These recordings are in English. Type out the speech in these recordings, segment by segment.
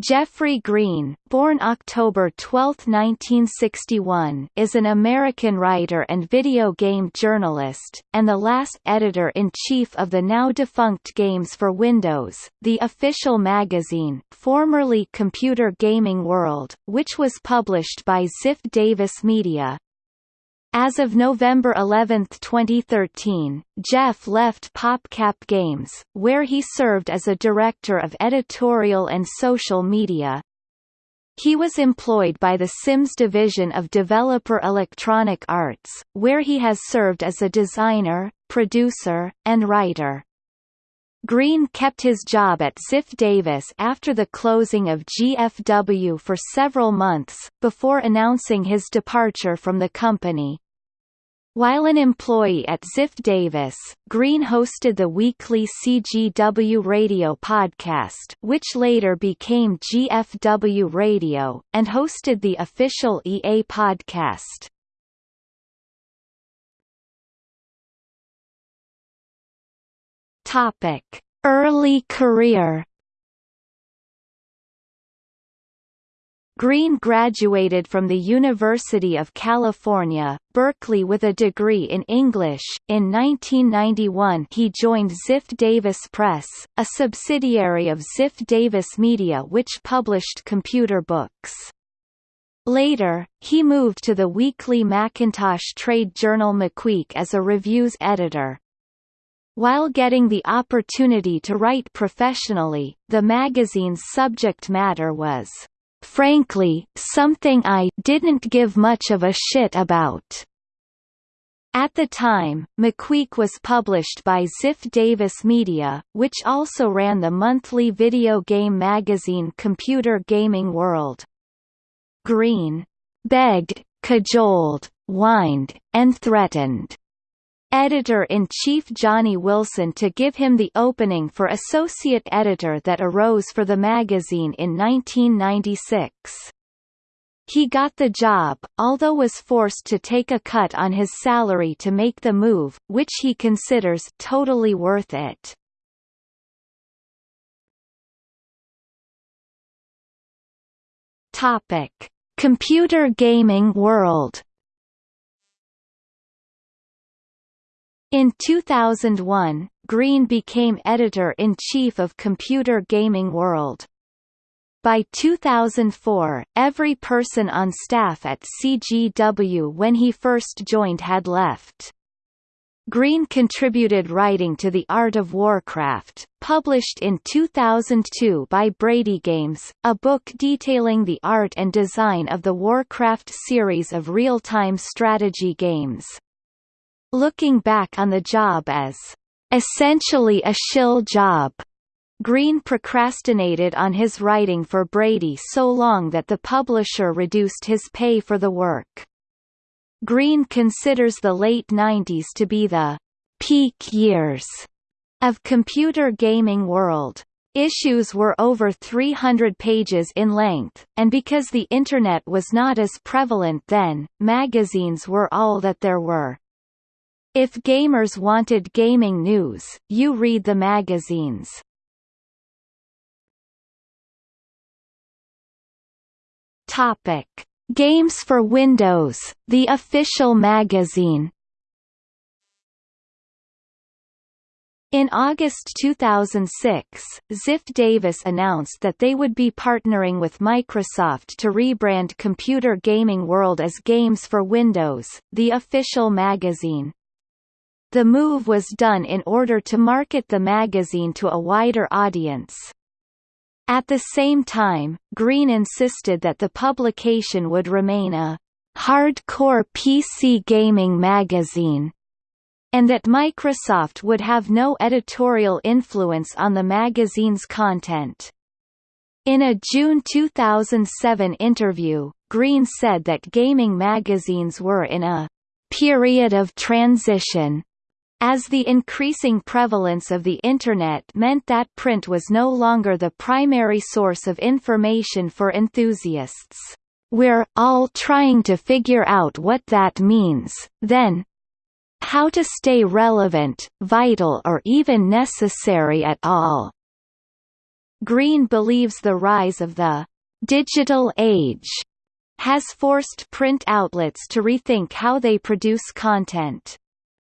Jeffrey Green, born October 12, 1961, is an American writer and video game journalist, and the last editor-in-chief of the now-defunct Games for Windows, the official magazine, formerly Computer Gaming World, which was published by Ziff Davis Media. As of November 11, 2013, Jeff left PopCap Games, where he served as a director of editorial and social media. He was employed by the Sims division of Developer Electronic Arts, where he has served as a designer, producer, and writer. Green kept his job at Ziff Davis after the closing of GFW for several months, before announcing his departure from the company. While an employee at Ziff Davis, Green hosted the weekly CGW Radio podcast which later became GFW Radio, and hosted the official EA podcast. Early career. Green graduated from the University of California, Berkeley with a degree in English. In 1991 he joined Ziff Davis Press, a subsidiary of Ziff Davis Media which published computer books. Later, he moved to the weekly Macintosh trade journal MacWeek as a reviews editor. While getting the opportunity to write professionally, the magazine's subject matter was, frankly, something I didn't give much of a shit about. At the time, MacWeek was published by Ziff Davis Media, which also ran the monthly video game magazine Computer Gaming World. Green begged, cajoled, whined, and threatened editor-in-chief Johnny Wilson to give him the opening for associate editor that arose for the magazine in 1996. He got the job, although was forced to take a cut on his salary to make the move, which he considers totally worth it. Topic: Computer gaming world In 2001, Green became editor-in-chief of Computer Gaming World. By 2004, every person on staff at CGW when he first joined had left. Green contributed writing to The Art of Warcraft, published in 2002 by Brady Games, a book detailing the art and design of the Warcraft series of real-time strategy games looking back on the job as essentially a shill job. Green procrastinated on his writing for Brady so long that the publisher reduced his pay for the work. Green considers the late 90s to be the peak years of computer gaming world. Issues were over 300 pages in length, and because the Internet was not as prevalent then, magazines were all that there were. If gamers wanted gaming news, you read the magazines. Topic: Games for Windows, the official magazine. In August 2006, Ziff Davis announced that they would be partnering with Microsoft to rebrand Computer Gaming World as Games for Windows, the official magazine. The move was done in order to market the magazine to a wider audience. At the same time, Green insisted that the publication would remain a hardcore PC gaming magazine, and that Microsoft would have no editorial influence on the magazine's content. In a June 2007 interview, Green said that gaming magazines were in a period of transition as the increasing prevalence of the Internet meant that print was no longer the primary source of information for enthusiasts. We're all trying to figure out what that means, then how to stay relevant, vital or even necessary at all. Green believes the rise of the digital age has forced print outlets to rethink how they produce content.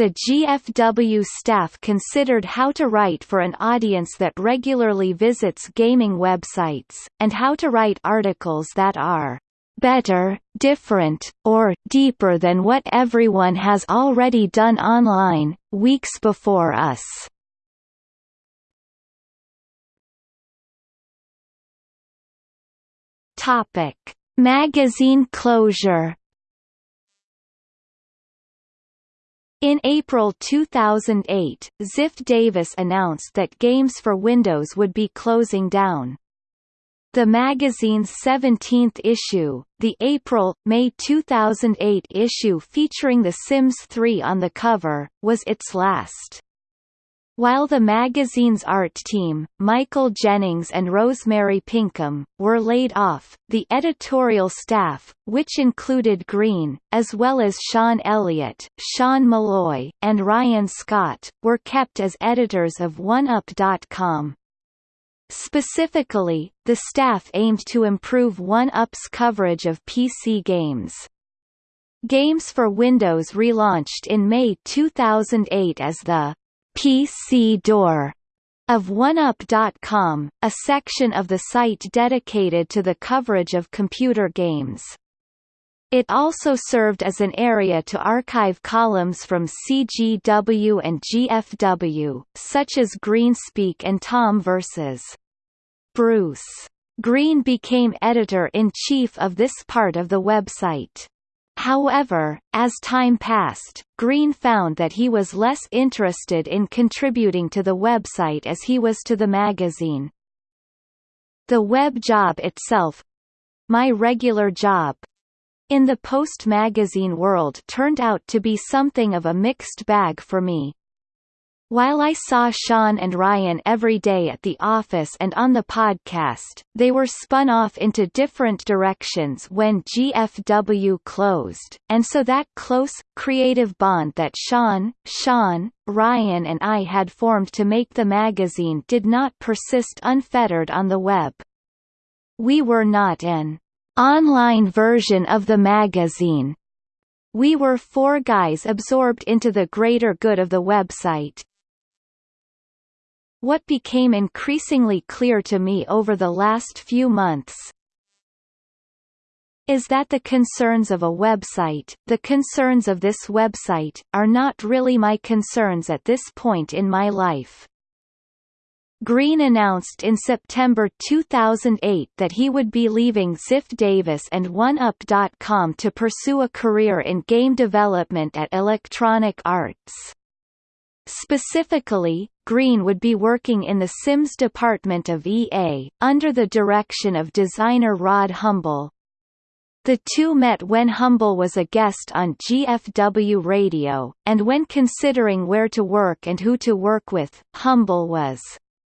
The GFW staff considered how to write for an audience that regularly visits gaming websites, and how to write articles that are better, different, or deeper than what everyone has already done online, weeks before us. Topic: Magazine closure. In April 2008, Ziff Davis announced that Games for Windows would be closing down. The magazine's 17th issue, the April-May 2008 issue featuring The Sims 3 on the cover, was its last. While the magazine's art team, Michael Jennings and Rosemary Pinkham, were laid off, the editorial staff, which included Green, as well as Shawn Elliott, Sean Molloy, and Ryan Scott, were kept as editors of 1UP.com. Specifically, the staff aimed to improve OneUp's coverage of PC games. Games for Windows relaunched in May 2008 as the PC Door of 1UP.com, a section of the site dedicated to the coverage of computer games. It also served as an area to archive columns from CGW and GFW, such as Greenspeak and Tom vs. Bruce. Green became editor-in-chief of this part of the website. However, as time passed, Green found that he was less interested in contributing to the website as he was to the magazine. The web job itself my regular job in the post-magazine world turned out to be something of a mixed bag for me. While I saw Sean and Ryan every day at the office and on the podcast, they were spun off into different directions when GFW closed, and so that close, creative bond that Sean, Sean, Ryan and I had formed to make the magazine did not persist unfettered on the web. We were not an online version of the magazine. We were four guys absorbed into the greater good of the website, what became increasingly clear to me over the last few months is that the concerns of a website, the concerns of this website, are not really my concerns at this point in my life. Green announced in September 2008 that he would be leaving Ziff Davis and 1UP.com to pursue a career in game development at Electronic Arts. Specifically, Green would be working in the Sims department of EA, under the direction of designer Rod Humble. The two met when Humble was a guest on GFW Radio, and when considering where to work and who to work with, Humble was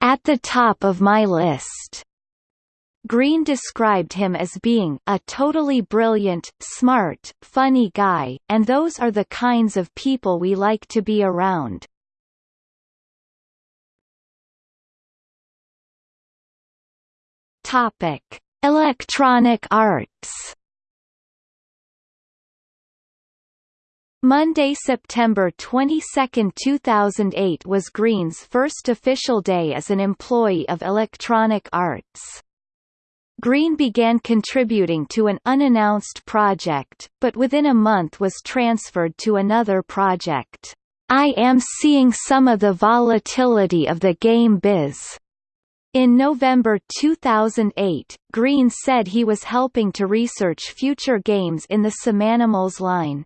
at the top of my list. Green described him as being a totally brilliant, smart, funny guy, and those are the kinds of people we like to be around. Topic: Electronic Arts. Monday, September 22, 2008 was Green's first official day as an employee of Electronic Arts. Green began contributing to an unannounced project, but within a month was transferred to another project. I am seeing some of the volatility of the game biz. In November 2008, Green said he was helping to research future games in the SimAnimals line.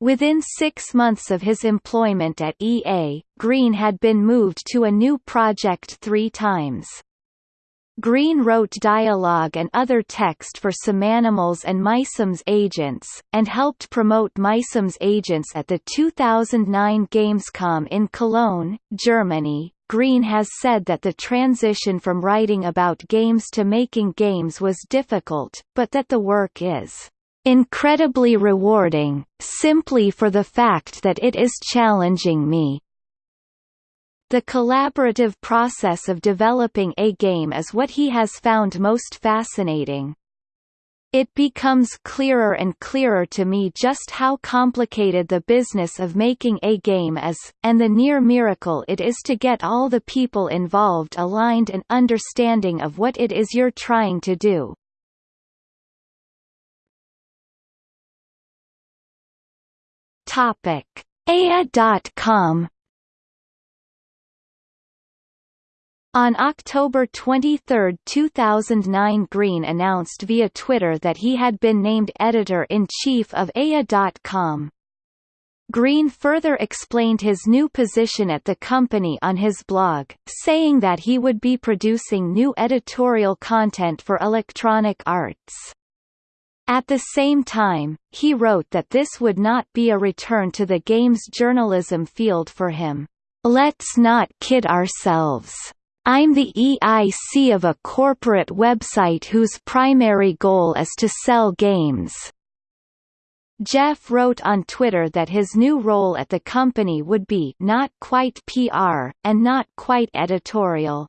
Within six months of his employment at EA, Green had been moved to a new project three times. Green wrote dialogue and other text for SimAnimals and MySims Agents, and helped promote MySims Agents at the 2009 Gamescom in Cologne, Germany, Green has said that the transition from writing about games to making games was difficult, but that the work is incredibly rewarding, simply for the fact that it is challenging me. The collaborative process of developing a game is what he has found most fascinating. It becomes clearer and clearer to me just how complicated the business of making a game is, and the near miracle it is to get all the people involved aligned and understanding of what it is you're trying to do. Topic: On October 23, 2009 Green announced via Twitter that he had been named editor-in-chief of EA.com. Green further explained his new position at the company on his blog, saying that he would be producing new editorial content for Electronic Arts. At the same time, he wrote that this would not be a return to the games journalism field for him. Let's not kid ourselves. I'm the EIC of a corporate website whose primary goal is to sell games. Jeff wrote on Twitter that his new role at the company would be not quite PR, and not quite editorial.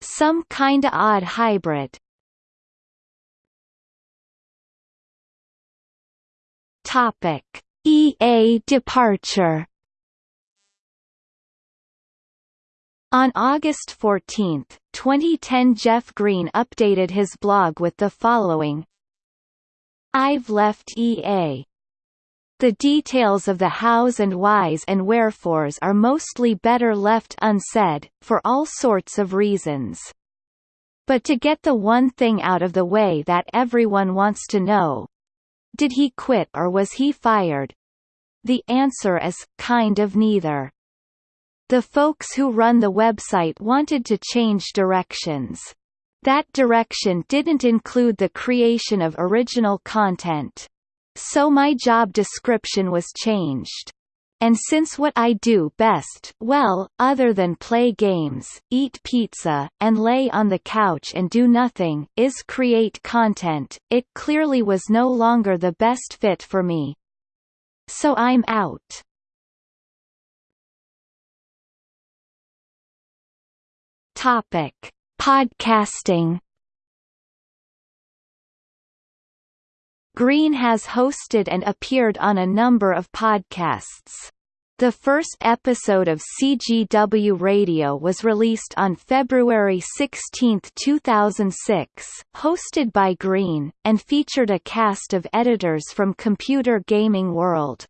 Some kinda odd hybrid. Topic. EA departure On August 14, 2010 Jeff Green updated his blog with the following I've left EA. The details of the hows and whys and wherefores are mostly better left unsaid, for all sorts of reasons. But to get the one thing out of the way that everyone wants to know, did he quit or was he fired? The answer is, kind of neither. The folks who run the website wanted to change directions. That direction didn't include the creation of original content. So my job description was changed. And since what I do best well, other than play games, eat pizza, and lay on the couch and do nothing is create content, it clearly was no longer the best fit for me. So I'm out. Topic: Podcasting. Green has hosted and appeared on a number of podcasts. The first episode of CGW Radio was released on February 16, 2006, hosted by Green, and featured a cast of editors from Computer Gaming World.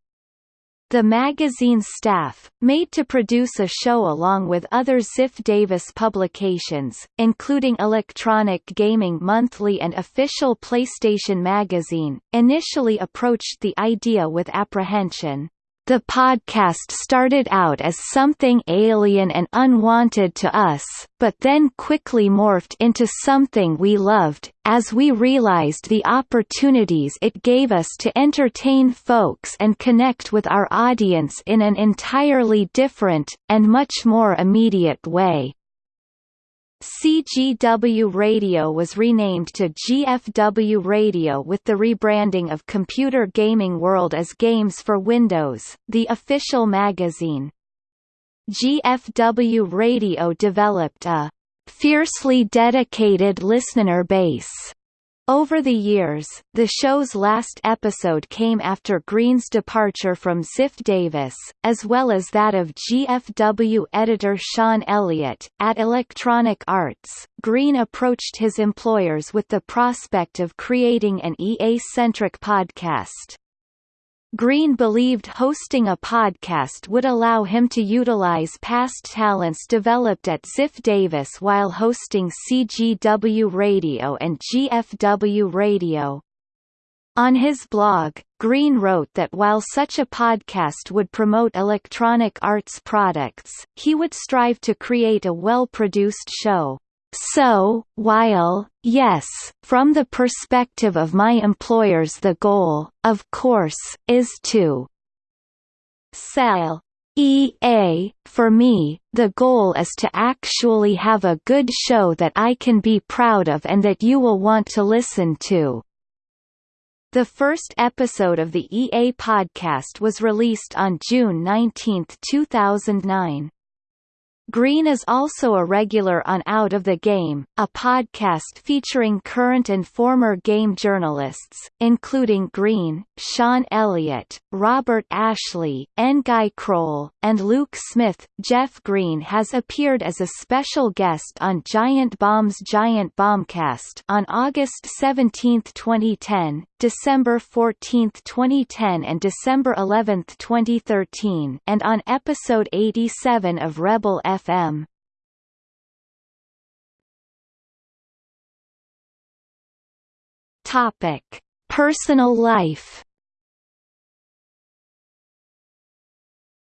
The magazine's staff, made to produce a show along with other Ziff Davis publications, including Electronic Gaming Monthly and official PlayStation Magazine, initially approached the idea with apprehension. The podcast started out as something alien and unwanted to us, but then quickly morphed into something we loved, as we realized the opportunities it gave us to entertain folks and connect with our audience in an entirely different, and much more immediate way. CGW Radio was renamed to GFW Radio with the rebranding of Computer Gaming World as Games for Windows, the official magazine. GFW Radio developed a fiercely dedicated listener base over the years, the show's last episode came after Green's departure from Ziff Davis, as well as that of GFW editor Shawn Elliott. At Electronic Arts, Green approached his employers with the prospect of creating an EA-centric podcast. Green believed hosting a podcast would allow him to utilize past talents developed at Ziff Davis while hosting CGW Radio and GFW Radio. On his blog, Green wrote that while such a podcast would promote electronic arts products, he would strive to create a well-produced show. So, while, yes, from the perspective of my employers the goal, of course, is to sell EA, for me, the goal is to actually have a good show that I can be proud of and that you will want to listen to. The first episode of the EA podcast was released on June 19, 2009. Green is also a regular on Out of the Game, a podcast featuring current and former game journalists, including Green, Shawn Elliott, Robert Ashley. Guy Kroll, and Luke Smith. Jeff Green has appeared as a special guest on Giant Bomb's Giant Bombcast on August 17, 2010, December 14, 2010 and December 11, 2013 and on episode 87 of Rebel FM. Topic: Personal life.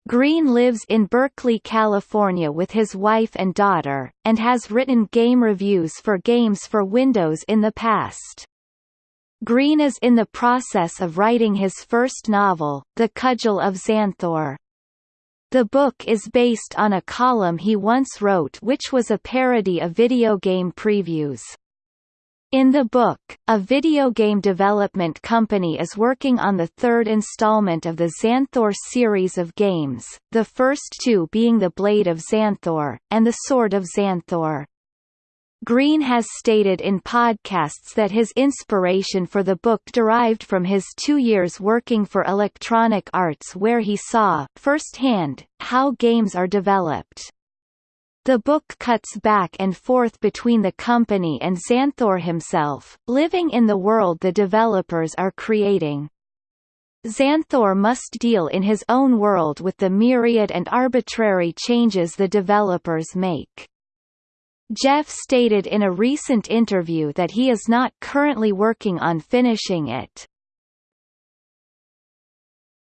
Green lives in Berkeley, California with his wife and daughter, and has written game reviews for games for Windows in the past. Green is in the process of writing his first novel, The Cudgel of Xanthor. The book is based on a column he once wrote which was a parody of video game previews. In the book, a video game development company is working on the third installment of the Xanthor series of games, the first two being The Blade of Xanthor, and The Sword of Xanthor. Green has stated in podcasts that his inspiration for the book derived from his two years working for Electronic Arts where he saw, firsthand, how games are developed. The book cuts back and forth between the company and Xanthor himself, living in the world the developers are creating. Xanthor must deal in his own world with the myriad and arbitrary changes the developers make. Jeff stated in a recent interview that he is not currently working on finishing it.